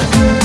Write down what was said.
Yeah.